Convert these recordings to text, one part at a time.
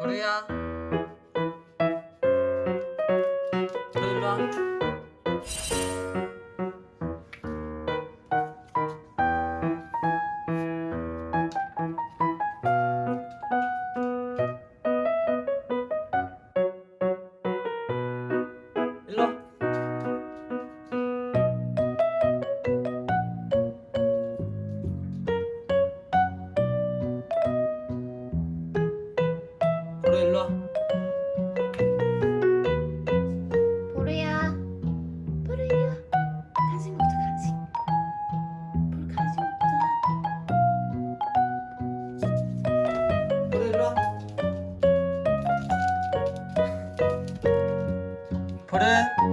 보리 일로 와 보리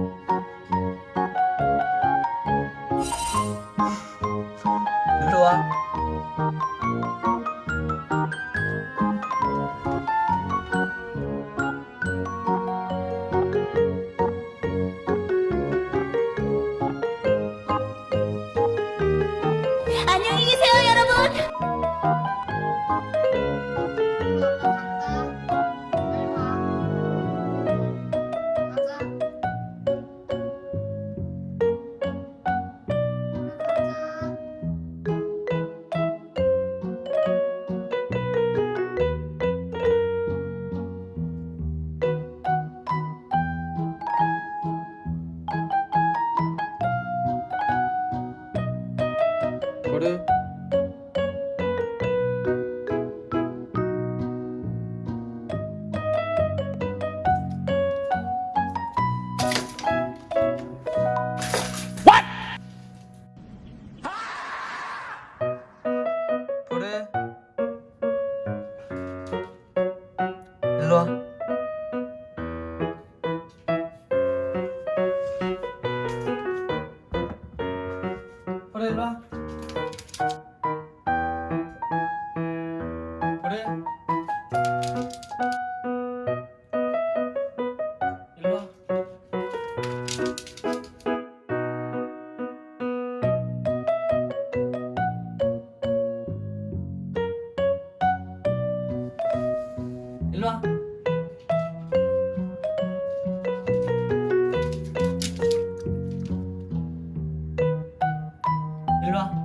거를 일로와. 그래 일로와. 일로와. 일로와.